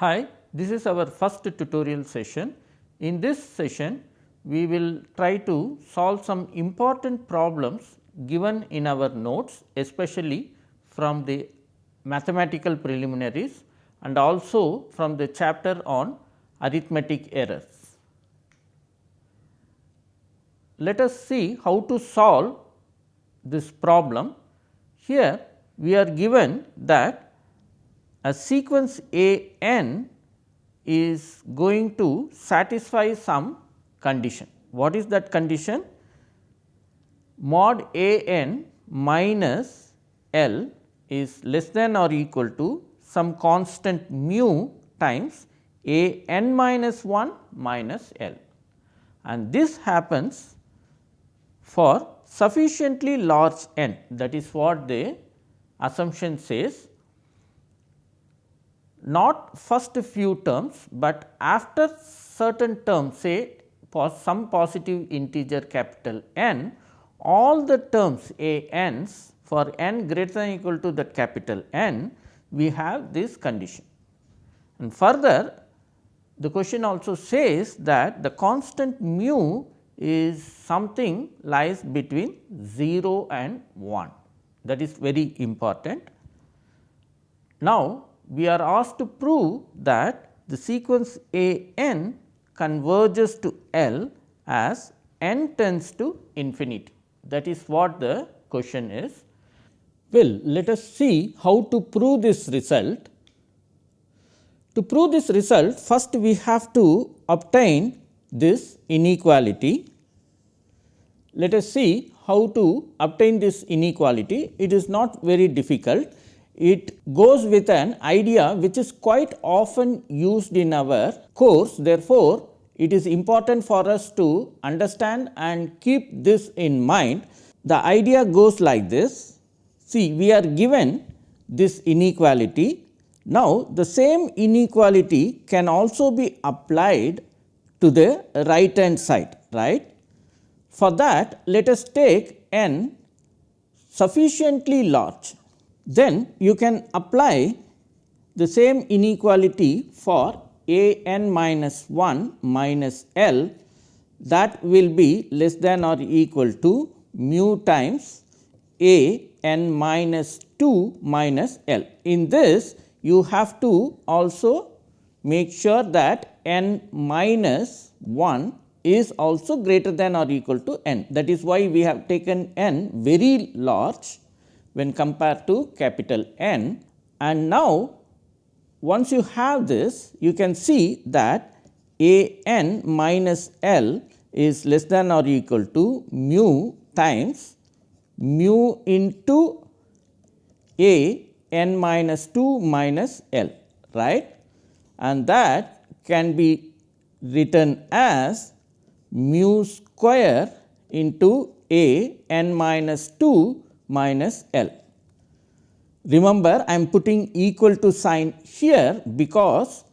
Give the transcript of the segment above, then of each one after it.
Hi, this is our first tutorial session. In this session, we will try to solve some important problems given in our notes especially from the mathematical preliminaries and also from the chapter on arithmetic errors. Let us see how to solve this problem. Here we are given that a sequence A n is going to satisfy some condition. What is that condition? Mod A n minus L is less than or equal to some constant mu times A n minus 1 minus L and this happens for sufficiently large n that is what the assumption says not first few terms, but after certain terms say for some positive integer capital N all the terms a n's for n greater than equal to that capital N we have this condition. And further the question also says that the constant mu is something lies between 0 and 1 that is very important. Now, we are asked to prove that the sequence A n converges to L as n tends to infinity that is what the question is. Well, let us see how to prove this result. To prove this result first we have to obtain this inequality. Let us see how to obtain this inequality. It is not very difficult. It goes with an idea which is quite often used in our course. Therefore, it is important for us to understand and keep this in mind. The idea goes like this. See, we are given this inequality. Now, the same inequality can also be applied to the right hand side, right. For that, let us take n sufficiently large, then you can apply the same inequality for a n minus 1 minus L that will be less than or equal to mu times a n minus 2 minus L. In this you have to also make sure that n minus 1 is also greater than or equal to n. That is why we have taken n very large when compared to capital N and now once you have this, you can see that a n minus L is less than or equal to mu times mu into a n minus 2 minus L, right. And that can be written as mu square into a n minus 2 minus L. Remember I am putting equal to sign here because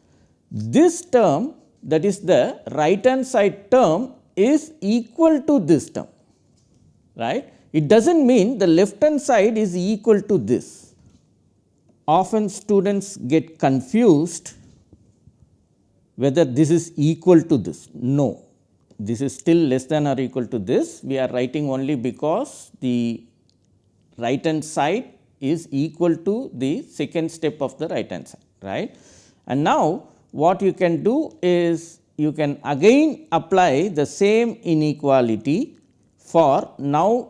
this term that is the right hand side term is equal to this term right. It does not mean the left hand side is equal to this. Often students get confused whether this is equal to this. No, this is still less than or equal to this. We are writing only because the right hand side is equal to the second step of the right hand side right. And now, what you can do is you can again apply the same inequality for now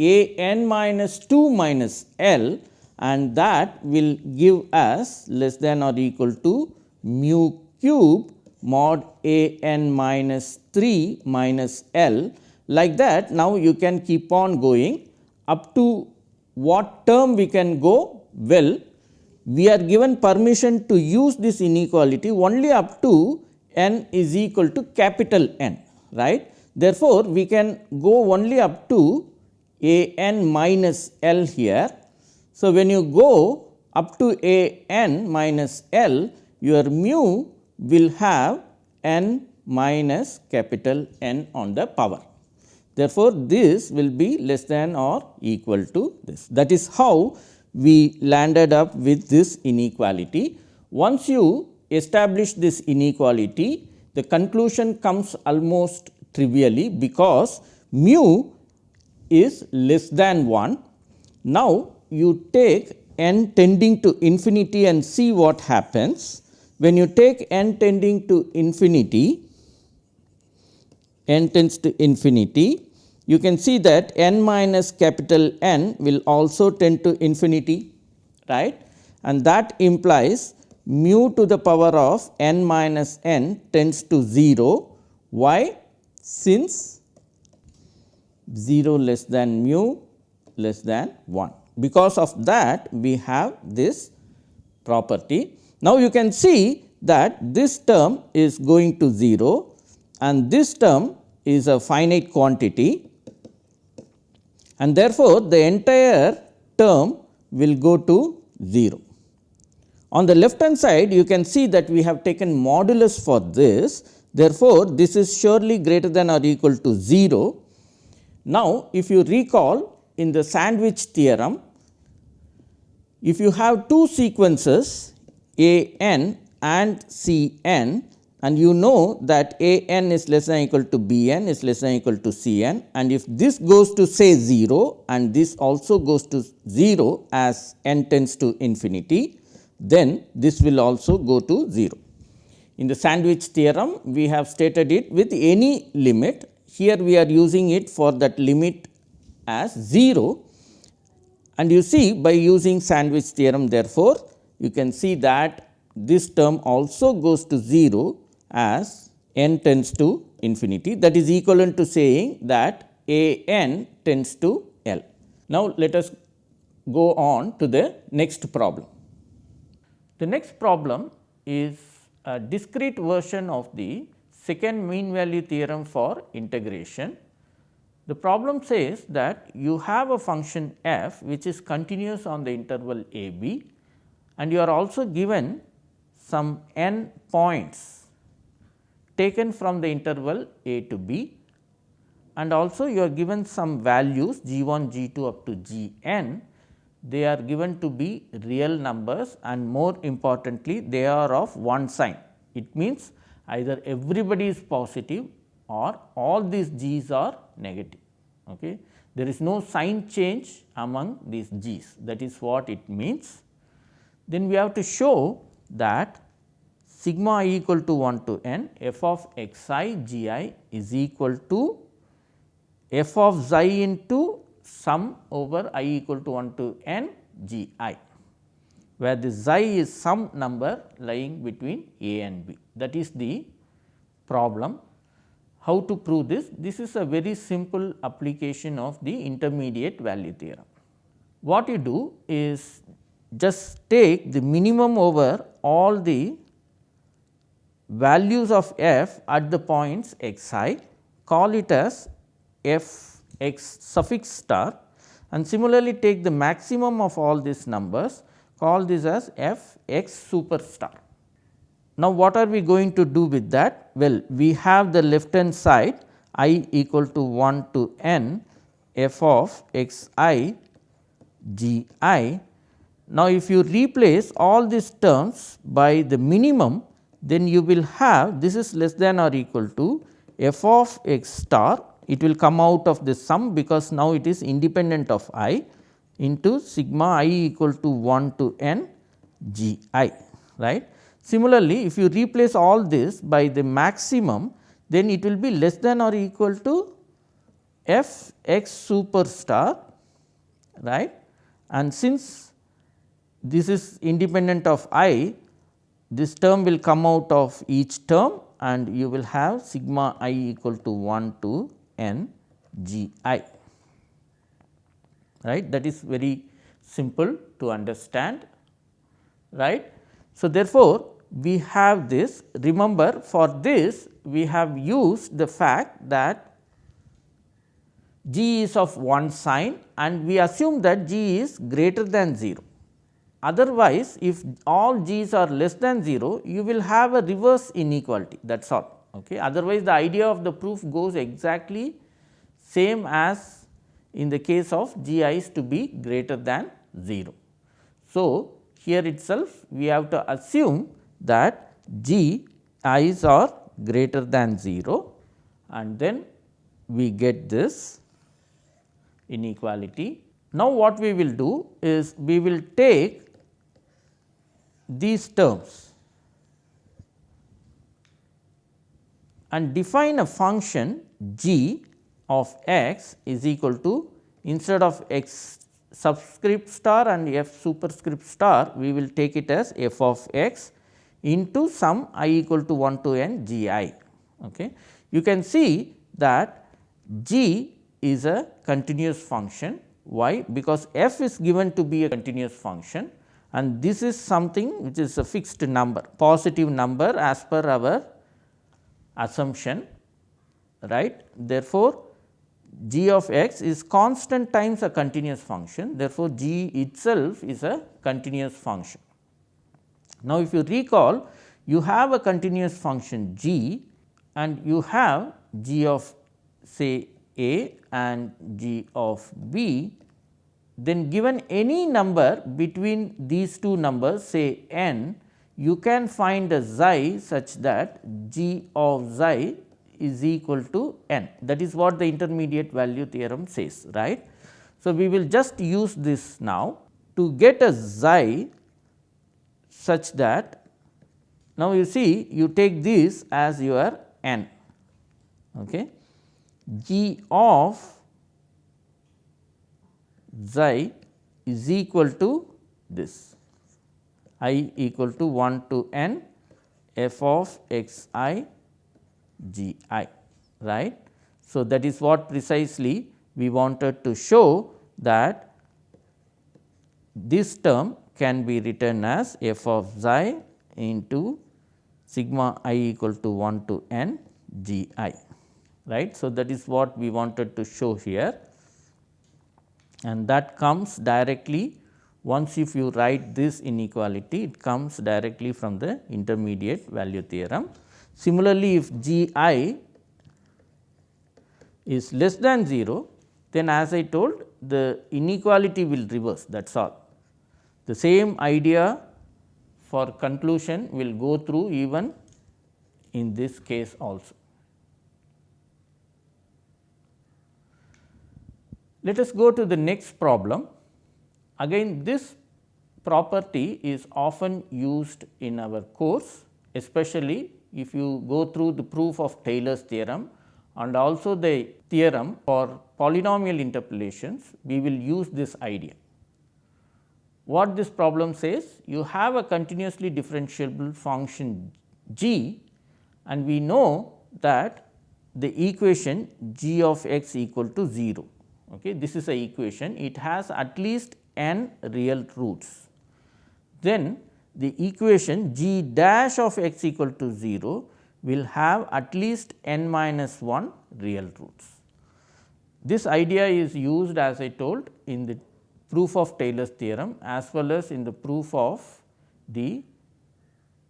a n minus 2 minus L and that will give us less than or equal to mu cube mod a n minus 3 minus L like that now you can keep on going up to what term we can go? Well, we are given permission to use this inequality only up to n is equal to capital N, right. Therefore, we can go only up to a n minus L here. So, when you go up to a n minus L, your mu will have n minus capital N on the power. Therefore, this will be less than or equal to this. That is how we landed up with this inequality. Once you establish this inequality, the conclusion comes almost trivially because mu is less than 1. Now, you take n tending to infinity and see what happens. When you take n tending to infinity, n tends to infinity, you can see that n minus capital N will also tend to infinity, right and that implies mu to the power of n minus n tends to 0. Why? Since 0 less than mu less than 1. Because of that we have this property. Now, you can see that this term is going to 0 and this term is a finite quantity and therefore, the entire term will go to 0. On the left hand side you can see that we have taken modulus for this therefore, this is surely greater than or equal to 0. Now, if you recall in the sandwich theorem, if you have two sequences a n and c n and you know that a n is less than equal to b n is less than equal to c n and if this goes to say 0 and this also goes to 0 as n tends to infinity, then this will also go to 0. In the sandwich theorem, we have stated it with any limit. Here we are using it for that limit as 0 and you see by using sandwich theorem therefore, you can see that this term also goes to 0 as n tends to infinity that is equivalent to saying that a n tends to L. Now, let us go on to the next problem. The next problem is a discrete version of the second mean value theorem for integration. The problem says that you have a function f which is continuous on the interval a b and you are also given some n points taken from the interval a to b and also you are given some values g 1 g 2 up to g n they are given to be real numbers and more importantly they are of one sign. It means either everybody is positive or all these g's are negative. Okay. There is no sign change among these g's that is what it means. Then we have to show that sigma i equal to 1 to n f of x i g i is equal to f of xi into sum over i equal to 1 to n g i, where the xi is some number lying between a and b. That is the problem. How to prove this? This is a very simple application of the intermediate value theorem. What you do is just take the minimum over all the values of f at the points x i, call it as f x suffix star and similarly take the maximum of all these numbers call this as f x superstar. Now, what are we going to do with that? Well, we have the left hand side i equal to 1 to n f of x i g i. Now, if you replace all these terms by the minimum then you will have this is less than or equal to f of x star it will come out of this sum because now it is independent of i into sigma i equal to 1 to n g i right. Similarly, if you replace all this by the maximum then it will be less than or equal to f x superstar right and since this is independent of i this term will come out of each term and you will have sigma i equal to 1 to n g i right that is very simple to understand right. So, therefore, we have this remember for this we have used the fact that g is of one sign and we assume that g is greater than 0. Otherwise, if all g's are less than 0 you will have a reverse inequality that is all. Okay. Otherwise, the idea of the proof goes exactly same as in the case of g i's to be greater than 0. So, here itself we have to assume that g i's are greater than 0 and then we get this inequality. Now, what we will do is we will take these terms and define a function g of x is equal to instead of x subscript star and f superscript star we will take it as f of x into sum i equal to 1 to n g i. Okay. You can see that g is a continuous function why because f is given to be a continuous function and this is something which is a fixed number positive number as per our assumption right. Therefore, g of x is constant times a continuous function therefore, g itself is a continuous function. Now, if you recall you have a continuous function g and you have g of say a and g of b, then given any number between these two numbers say n, you can find a xi such that g of xi is equal to n that is what the intermediate value theorem says right. So, we will just use this now to get a xi such that now you see you take this as your n. Okay. G of xi is equal to this i equal to 1 to n f of x i g i right. So, that is what precisely we wanted to show that this term can be written as f of xi into sigma i equal to 1 to n g i right. So, that is what we wanted to show here and that comes directly once if you write this inequality it comes directly from the intermediate value theorem. Similarly, if g i is less than 0 then as I told the inequality will reverse that is all. The same idea for conclusion will go through even in this case also. Let us go to the next problem. Again this property is often used in our course especially if you go through the proof of Taylor's theorem and also the theorem for polynomial interpolations we will use this idea. What this problem says you have a continuously differentiable function g and we know that the equation g of x equal to 0 Okay. This is a equation, it has at least n real roots. Then the equation g dash of x equal to 0 will have at least n minus 1 real roots. This idea is used as I told in the proof of Taylor's theorem as well as in the proof of the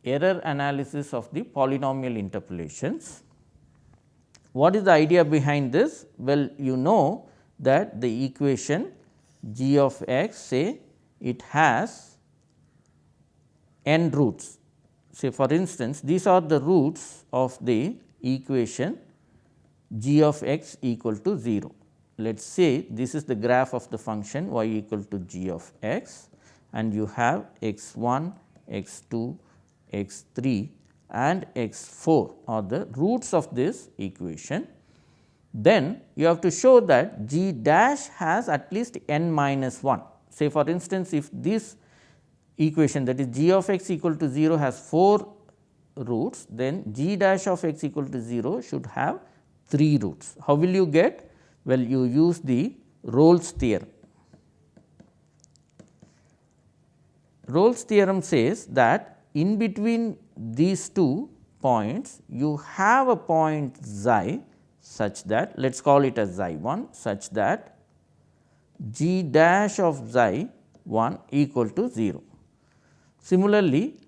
error analysis of the polynomial interpolations. What is the idea behind this? Well, you know that the equation g of x say it has n roots. Say for instance, these are the roots of the equation g of x equal to 0. Let us say this is the graph of the function y equal to g of x and you have x 1, x 2, x 3 and x 4 are the roots of this equation then you have to show that g dash has at least n minus 1. Say for instance, if this equation that is g of x equal to 0 has 4 roots, then g dash of x equal to 0 should have 3 roots. How will you get? Well, you use the Rolle's theorem. Rolle's theorem says that in between these two points, you have a point xi such that let us call it as xi 1 such that g dash of xi 1 equal to 0. Similarly,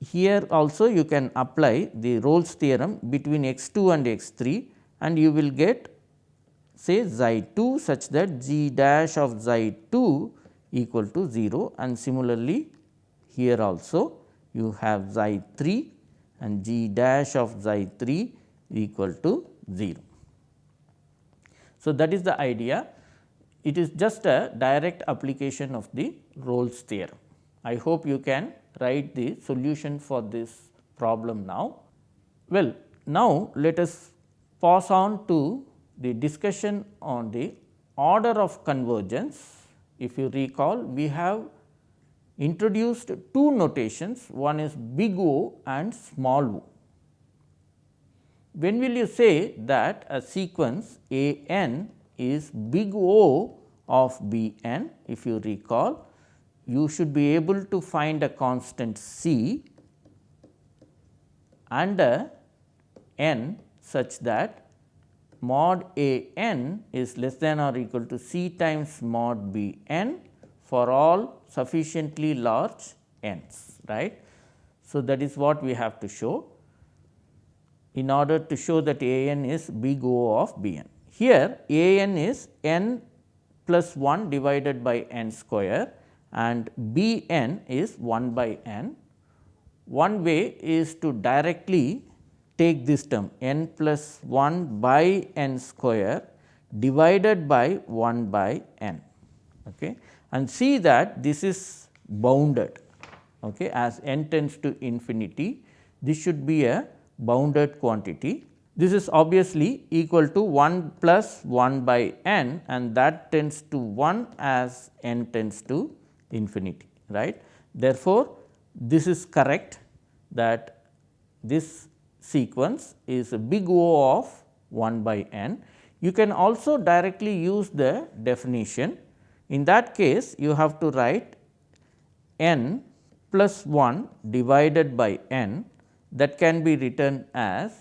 here also you can apply the Rolle's theorem between x 2 and x 3 and you will get say xi 2 such that g dash of xi 2 equal to 0 and similarly here also you have xi 3 and g dash of xi 3 equal to 0. So, that is the idea it is just a direct application of the Rolle's theorem. I hope you can write the solution for this problem now. Well, now let us pass on to the discussion on the order of convergence. If you recall, we have introduced two notations, one is big O and small o. When will you say that a sequence A n is big O of B n? If you recall, you should be able to find a constant C a n such that mod A n is less than or equal to C times mod B n for all sufficiently large n's right. So, that is what we have to show in order to show that A n is big O of B n. Here A n is n plus 1 divided by n square and B n is 1 by n. One way is to directly take this term n plus 1 by n square divided by 1 by n okay, and see that this is bounded okay, as n tends to infinity. This should be a bounded quantity. This is obviously equal to 1 plus 1 by n and that tends to 1 as n tends to infinity right. Therefore, this is correct that this sequence is a big O of 1 by n. You can also directly use the definition. In that case, you have to write n plus 1 divided by n that can be written as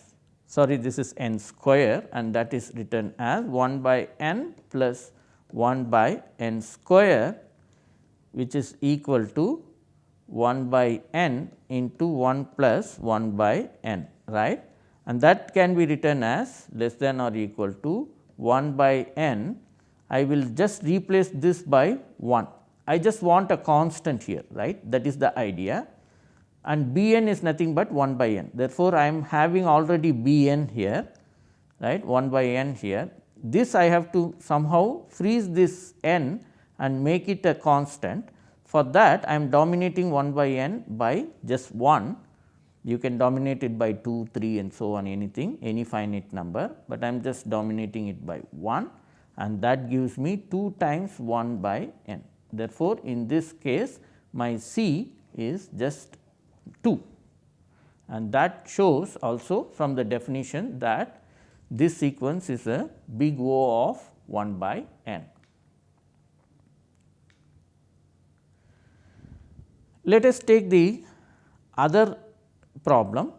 sorry this is n square and that is written as 1 by n plus 1 by n square which is equal to 1 by n into 1 plus 1 by n right and that can be written as less than or equal to 1 by n. I will just replace this by 1. I just want a constant here right that is the idea and b n is nothing but 1 by n. Therefore, I am having already b n here right 1 by n here. This I have to somehow freeze this n and make it a constant. For that I am dominating 1 by n by just 1. You can dominate it by 2, 3 and so on anything any finite number, but I am just dominating it by 1 and that gives me 2 times 1 by n. Therefore, in this case my C is just 2 and that shows also from the definition that this sequence is a big O of 1 by n. Let us take the other problem.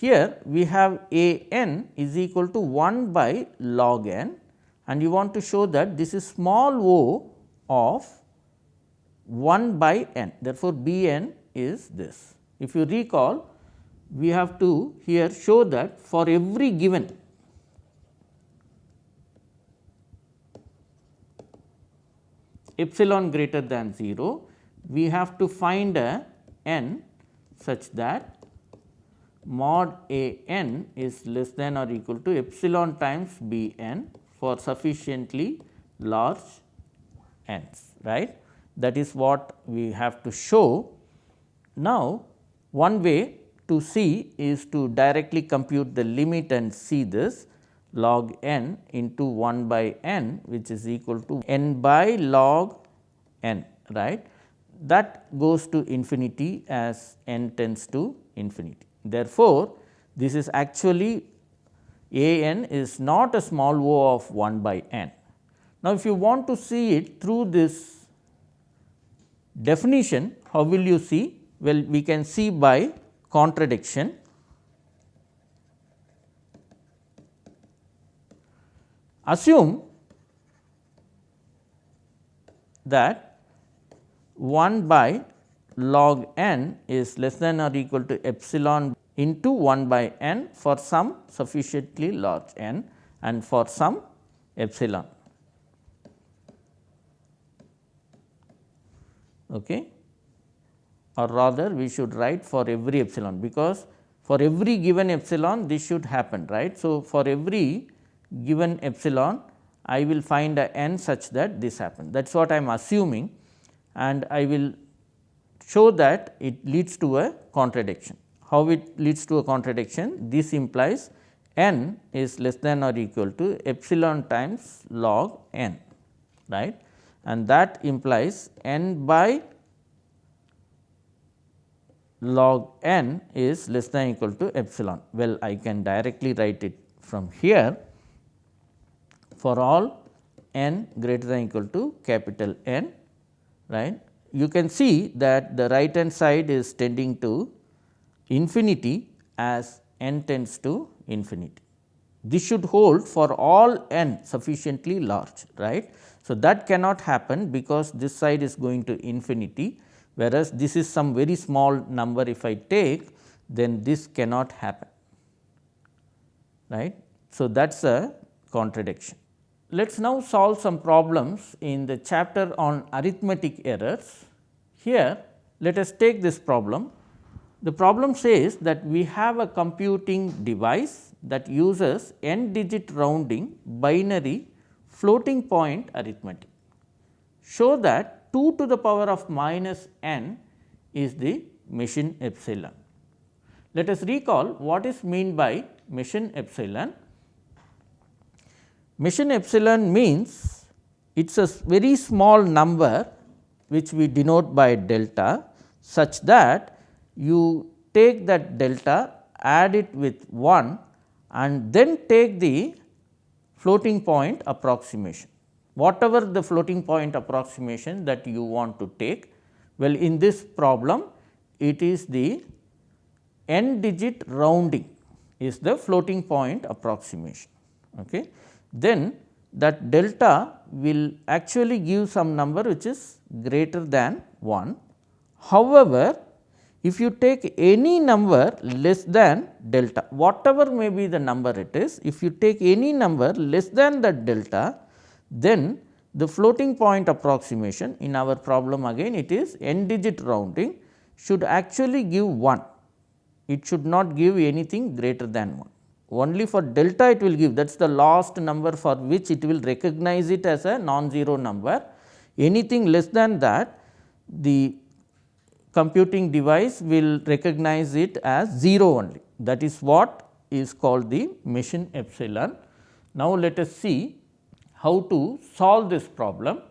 Here we have a n is equal to 1 by log n and you want to show that this is small o of 1 by n. Therefore, B n is this. If you recall, we have to here show that for every given epsilon greater than 0, we have to find a n such that mod a n is less than or equal to epsilon times b n for sufficiently large n's right. That is what we have to show. Now, one way to see is to directly compute the limit and see this log n into 1 by n which is equal to n by log n right that goes to infinity as n tends to infinity. Therefore, this is actually a n is not a small o of 1 by n. Now, if you want to see it through this definition, how will you see? Well, we can see by contradiction. Assume that 1 by log n is less than or equal to epsilon into 1 by n for some sufficiently large n and for some epsilon. Okay. Or rather we should write for every epsilon, because for every given epsilon this should happen right. So, for every given epsilon I will find a n such that this happens that is what I am assuming and I will show that it leads to a contradiction. How it leads to a contradiction? This implies n is less than or equal to epsilon times log n right and that implies n by log n is less than equal to epsilon. Well, I can directly write it from here for all n greater than equal to capital N right. You can see that the right hand side is tending to infinity as n tends to infinity. This should hold for all n sufficiently large right. So, that cannot happen because this side is going to infinity whereas, this is some very small number if I take then this cannot happen right. So, that is a contradiction. Let us now solve some problems in the chapter on arithmetic errors. Here let us take this problem. The problem says that we have a computing device that uses n digit rounding binary floating point arithmetic. Show that 2 to the power of minus n is the machine epsilon. Let us recall what is mean by machine epsilon. Machine epsilon means it is a very small number which we denote by delta such that you take that delta add it with 1 and then take the floating point approximation whatever the floating point approximation that you want to take. Well, in this problem it is the n digit rounding is the floating point approximation. Okay. Then that delta will actually give some number which is greater than 1. However, if you take any number less than delta, whatever may be the number it is, if you take any number less than that delta, then the floating point approximation in our problem again it is n digit rounding should actually give 1, it should not give anything greater than 1. Only for delta it will give that is the last number for which it will recognize it as a non-zero number. Anything less than that the computing device will recognize it as 0 only that is what is called the machine epsilon. Now, let us see how to solve this problem?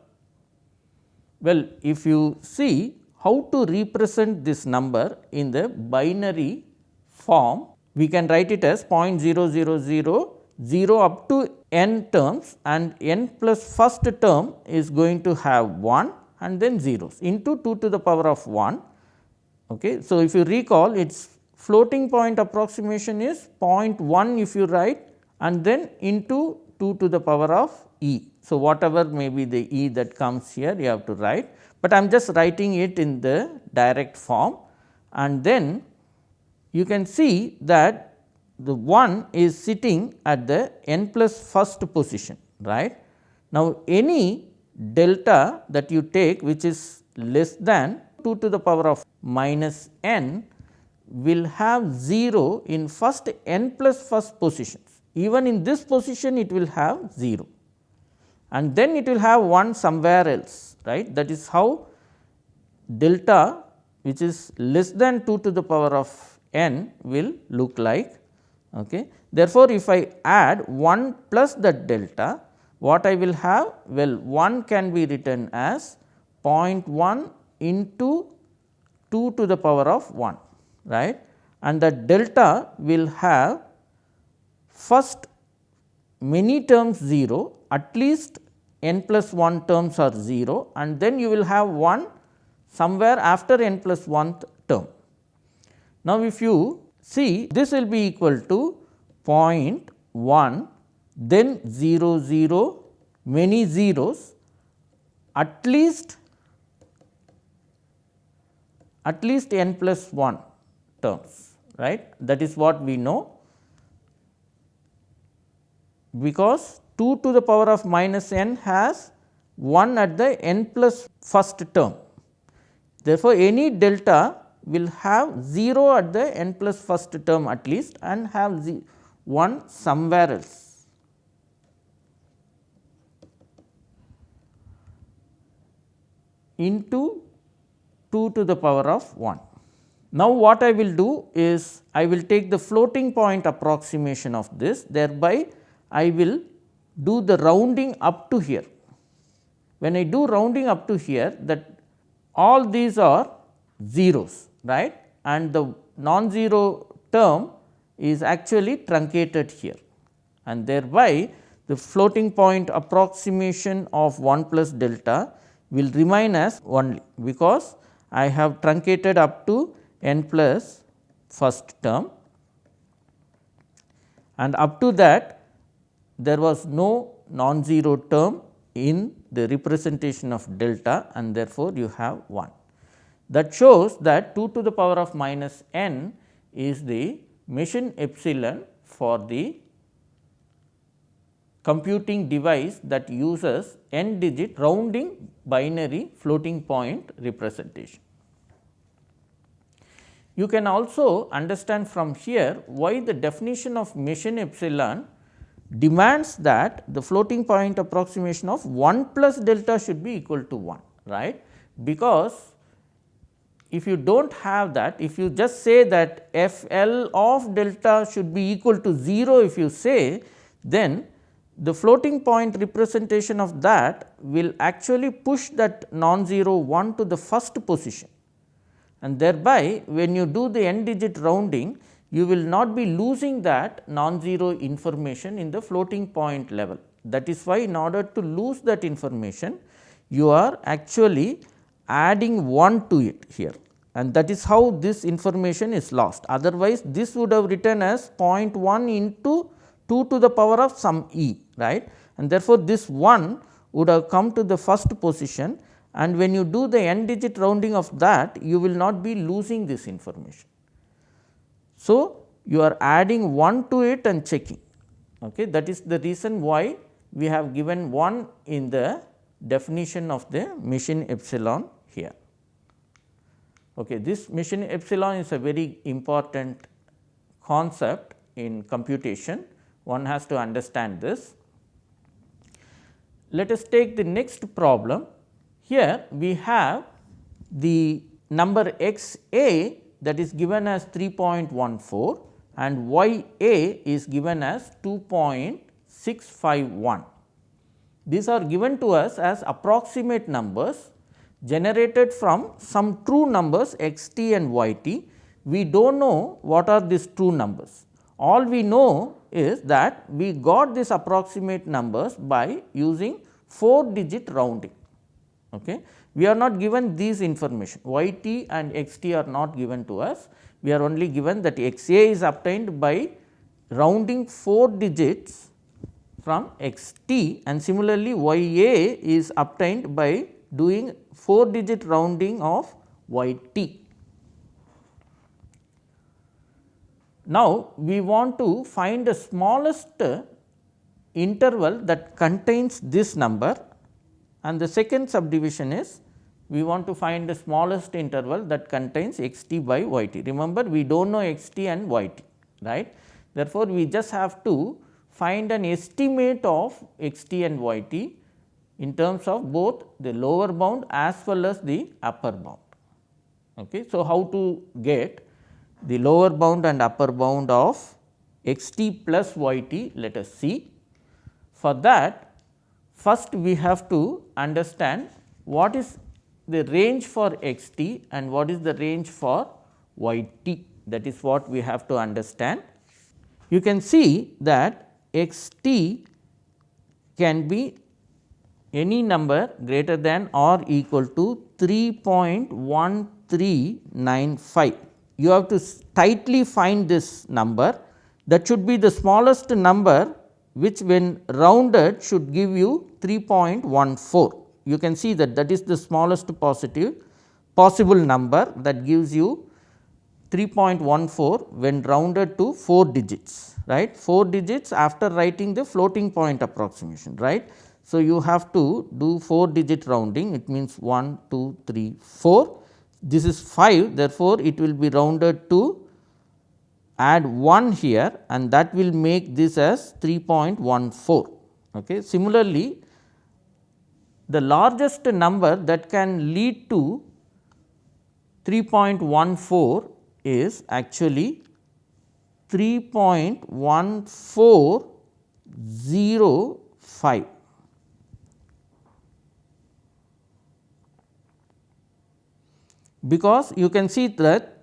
Well, if you see how to represent this number in the binary form, we can write it as 0.000 0 up to n terms and n plus first term is going to have 1 and then zeros into 2 to the power of 1. Okay. So, if you recall its floating point approximation is 0.1 if you write and then into 2 to the power of e. So, whatever may be the e that comes here you have to write, but I am just writing it in the direct form and then you can see that the 1 is sitting at the n plus first position right. Now, any delta that you take which is less than 2 to the power of minus n will have 0 in first n plus first positions even in this position it will have 0 and then it will have 1 somewhere else right that is how delta which is less than 2 to the power of n will look like. Okay. Therefore, if I add 1 plus that delta what I will have well 1 can be written as 0.1 into 2 to the power of 1 right and the delta will have first many terms 0 at least n plus 1 terms are 0 and then you will have 1 somewhere after n 1 term. Now, if you see this will be equal to 0.1 then 0 0 many zeros at least at least n plus 1 terms right that is what we know because 2 to the power of minus n has 1 at the n plus first term. Therefore, any delta will have 0 at the n plus first term at least and have 1 somewhere else. into 2 to the power of 1. Now, what I will do is I will take the floating point approximation of this thereby I will do the rounding up to here. When I do rounding up to here that all these are zeros right? And the non-zero term is actually truncated here. And thereby the floating point approximation of 1 plus delta will remain as only because I have truncated up to n plus first term. And up to that there was no non-zero term in the representation of delta and therefore, you have 1. That shows that 2 to the power of minus n is the machine epsilon for the computing device that uses n digit rounding binary floating point representation. You can also understand from here why the definition of machine epsilon demands that the floating point approximation of 1 plus delta should be equal to 1 right? Because if you do not have that if you just say that f l of delta should be equal to 0 if you say then the floating point representation of that will actually push that non-zero 1 to the first position. And thereby when you do the n digit rounding you will not be losing that non-zero information in the floating point level. That is why in order to lose that information, you are actually adding 1 to it here and that is how this information is lost. Otherwise, this would have written as 0.1 into 2 to the power of some e right and therefore, this 1 would have come to the first position and when you do the n digit rounding of that you will not be losing this information. So, you are adding 1 to it and checking okay. that is the reason why we have given 1 in the definition of the machine epsilon here. Okay. This machine epsilon is a very important concept in computation one has to understand this. Let us take the next problem here we have the number x a that is given as 3.14 and y a is given as 2.651. These are given to us as approximate numbers generated from some true numbers x t and y t. We do not know what are these true numbers. All we know is that we got these approximate numbers by using 4 digit rounding. Okay we are not given these information y t and x t are not given to us. We are only given that x a is obtained by rounding 4 digits from x t and similarly y a is obtained by doing 4 digit rounding of y t. Now, we want to find the smallest interval that contains this number and the second subdivision is we want to find the smallest interval that contains x t by y t. Remember we do not know x t and y t right. Therefore, we just have to find an estimate of x t and y t in terms of both the lower bound as well as the upper bound. Okay. So, how to get the lower bound and upper bound of x t plus y t let us see. For that first we have to understand what is the range for x t and what is the range for y t that is what we have to understand. You can see that x t can be any number greater than or equal to 3.1395. You have to tightly find this number that should be the smallest number which when rounded should give you 3.14 you can see that that is the smallest positive possible number that gives you 3.14 when rounded to 4 digits right? 4 digits after writing the floating point approximation right. So, you have to do 4 digit rounding. It means 1 2 3 4 this is 5 therefore, it will be rounded to add 1 here and that will make this as 3.14. Okay. Similarly, the largest number that can lead to 3.14 is actually 3.1405 because you can see that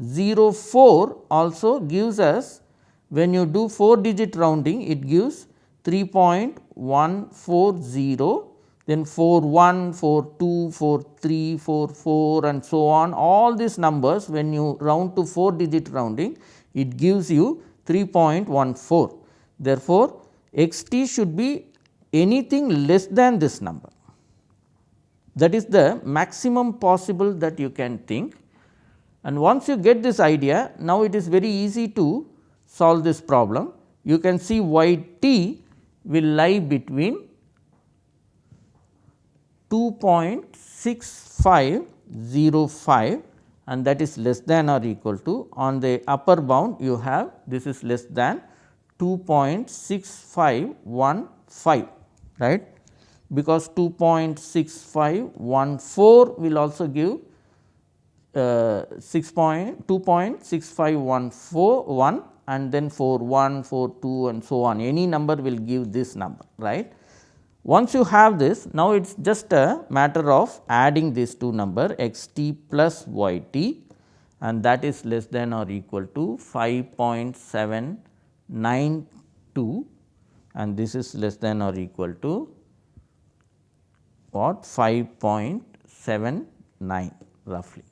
3.1404 also gives us when you do 4 digit rounding it gives 3.140 then 4 1, 4 2, 4 3, 4 4 and so on all these numbers when you round to 4 digit rounding it gives you 3.14. Therefore, x t should be anything less than this number that is the maximum possible that you can think. And once you get this idea, now it is very easy to solve this problem. You can see y t will lie between 2.6505 and that is less than or equal to on the upper bound you have this is less than 2.6515 right because 2.6514 will also give uh, 6 point 2.6514 and then 4 1 4 2 and so on. Any number will give this number right. Once you have this now it is just a matter of adding these two number x t plus y t and that is less than or equal to 5.792 and this is less than or equal to what? 5.79 roughly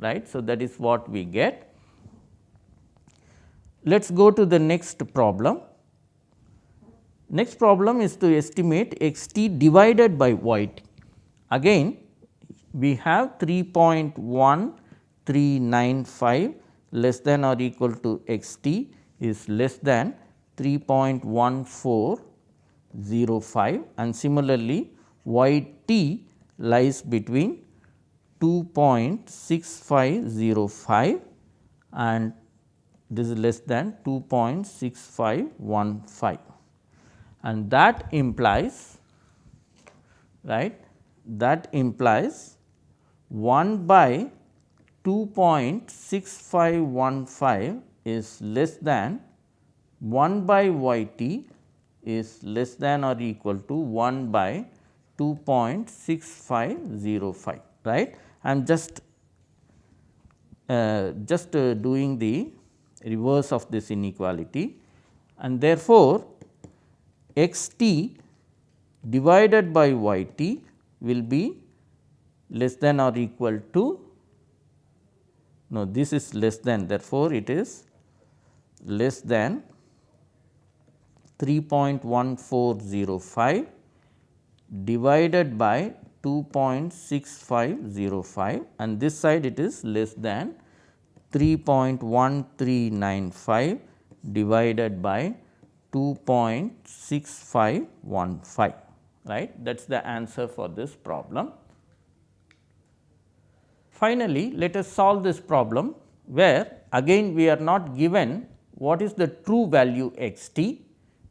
right. So, that is what we get. Let us go to the next problem. Next problem is to estimate x t divided by y t. Again we have 3.1395 less than or equal to x t is less than 3.1405 and similarly y t lies between 2.6505 and this is less than 2.6515 and that implies right that implies 1 by 2.6515 is less than 1 by y t is less than or equal to 1 by 2.6505 right. I am just uh, just uh, doing the reverse of this inequality. And therefore, x t divided by y t will be less than or equal to no this is less than therefore, it is less than 3.1405 divided by 2.6505 and this side it is less than 3.1395 divided by 2.6515 right that is the answer for this problem. Finally, let us solve this problem where again we are not given what is the true value x t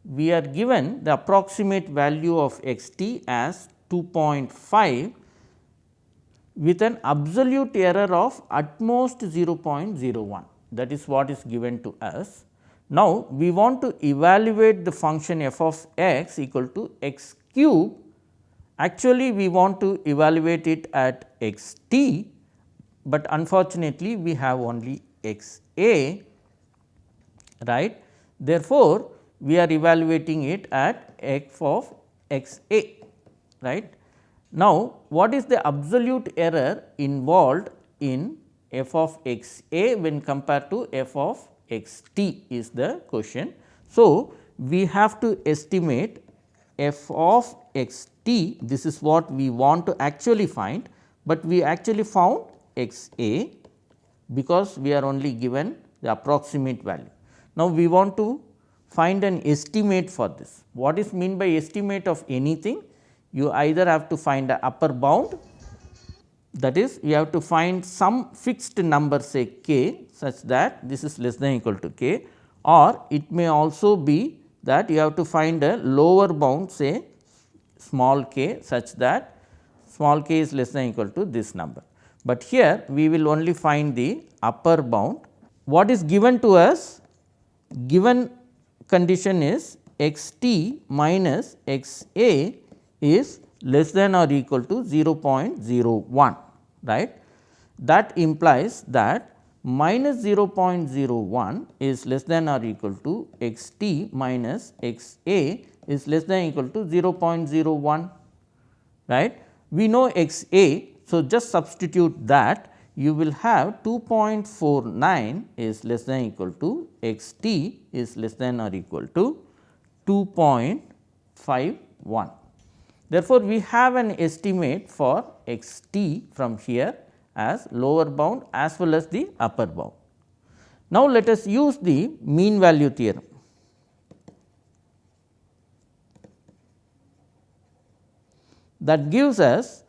we are given the approximate value of x t as 2.5 with an absolute error of at most 0.01 that is what is given to us. Now, we want to evaluate the function f of x equal to x cube actually we want to evaluate it at x t, but unfortunately we have only x a right. Therefore, we are evaluating it at f of x a right. Now, what is the absolute error involved in f of x a when compared to f of x t is the question. So, we have to estimate f of x t this is what we want to actually find, but we actually found x a because we are only given the approximate value. Now, we want to find an estimate for this. What is mean by estimate of anything? You either have to find a upper bound that is you have to find some fixed number say k such that this is less than equal to k or it may also be that you have to find a lower bound say small k such that small k is less than equal to this number. But here we will only find the upper bound. What is given to us? Given condition is x t minus x a is less than or equal to 0.01 right. That implies that minus 0.01 is less than or equal to x t minus x a is less than equal to 0.01 right. We know x a. So, just substitute that you will have 2.49 is less than equal to x t is less than or equal to 2.51. Therefore, we have an estimate for x t from here as lower bound as well as the upper bound. Now, let us use the mean value theorem. That gives us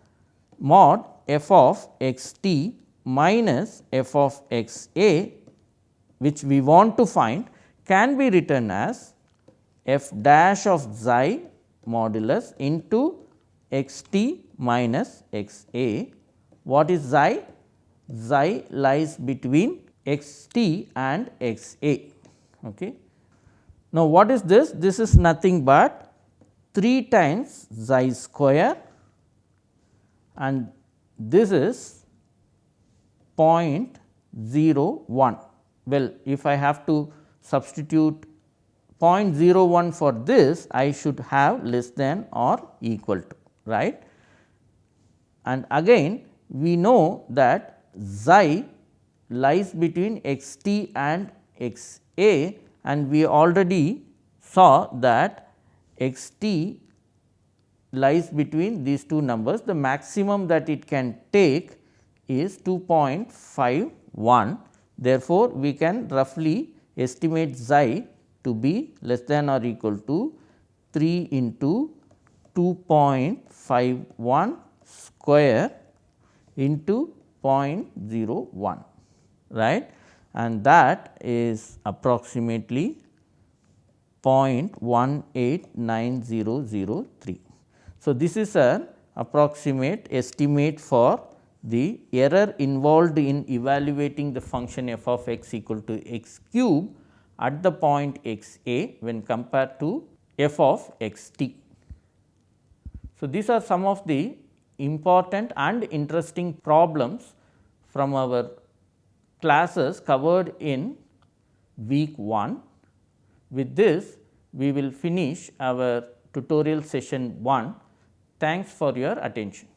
mod f of x t minus f of x a which we want to find can be written as f dash of xi modulus into x t minus x a. What is xi? Xi lies between x t and x a. Okay. Now, what is this? This is nothing but 3 times xi square and this is 0.01. Well, if I have to substitute 0.01 for this I should have less than or equal to right. And again we know that xi lies between x t and x a and we already saw that x t lies between these two numbers the maximum that it can take is 2.51. Therefore, we can roughly estimate xi to be less than or equal to 3 into 2.51 square into 0.01 right and that is approximately 0.189003. So, this is an approximate estimate for the error involved in evaluating the function f of x equal to x cube at the point x a when compared to f of x t. So, these are some of the important and interesting problems from our classes covered in week 1. With this, we will finish our tutorial session 1. Thanks for your attention.